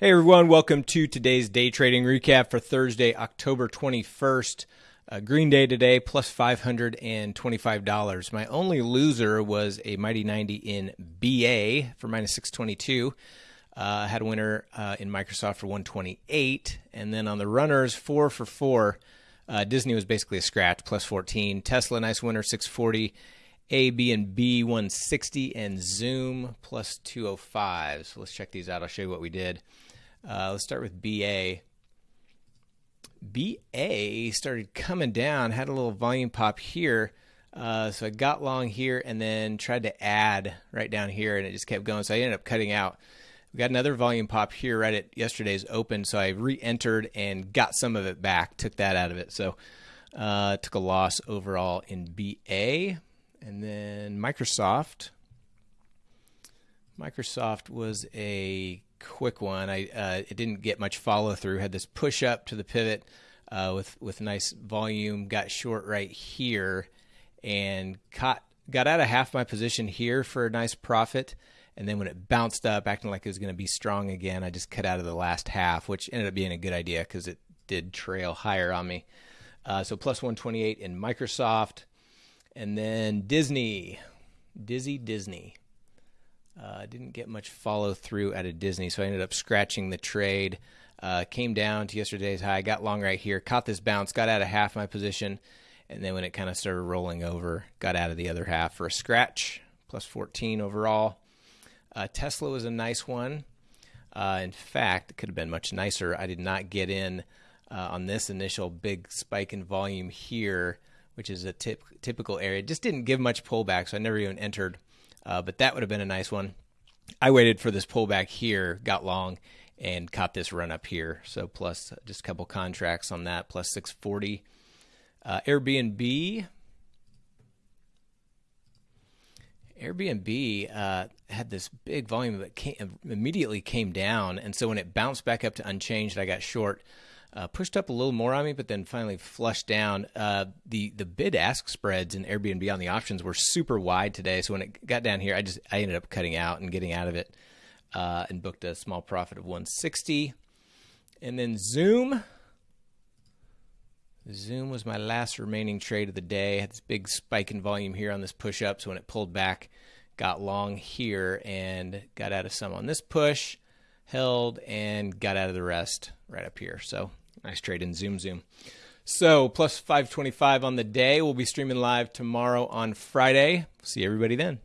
Hey everyone, welcome to today's day trading recap for Thursday, October 21st. Uh, green day today, plus $525. My only loser was a Mighty 90 in BA for minus 622. Uh, had a winner uh, in Microsoft for 128. And then on the runners, four for four. Uh, Disney was basically a scratch, plus 14. Tesla, nice winner, 640. Airbnb 160 and Zoom plus 205. So let's check these out. I'll show you what we did. Uh, let's start with BA. BA started coming down, had a little volume pop here. Uh, so I got long here and then tried to add right down here, and it just kept going. So I ended up cutting out. We got another volume pop here right at yesterday's open, so I re-entered and got some of it back. Took that out of it, so uh, took a loss overall in BA. And then Microsoft. Microsoft was a quick one. I uh, it didn't get much follow through. Had this push up to the pivot uh, with with nice volume. Got short right here, and caught got out of half my position here for a nice profit. And then when it bounced up, acting like it was going to be strong again, I just cut out of the last half, which ended up being a good idea because it did trail higher on me. Uh, so plus 128 in Microsoft. And then Disney, Dizzy Disney. Uh, didn't get much follow through out of Disney, so I ended up scratching the trade. Uh, came down to yesterday's high, got long right here, caught this bounce, got out of half my position, and then when it kind of started rolling over, got out of the other half for a scratch, plus 14 overall. Uh, Tesla was a nice one. Uh, in fact, it could have been much nicer. I did not get in uh, on this initial big spike in volume here which is a tip, typical area. Just didn't give much pullback, so I never even entered. Uh, but that would have been a nice one. I waited for this pullback here, got long, and caught this run up here. So plus just a couple contracts on that, plus 640. Uh, Airbnb. Airbnb uh, had this big volume, came, immediately came down, and so when it bounced back up to unchanged, I got short uh, pushed up a little more on me, but then finally flushed down. Uh, the the bid ask spreads in Airbnb on the options were super wide today. So when it got down here, I just I ended up cutting out and getting out of it, uh, and booked a small profit of 160. And then Zoom. Zoom was my last remaining trade of the day. Had this big spike in volume here on this push up. So when it pulled back, got long here and got out of some on this push, held and got out of the rest right up here. So Nice trade in Zoom Zoom. So plus 525 on the day. We'll be streaming live tomorrow on Friday. See everybody then.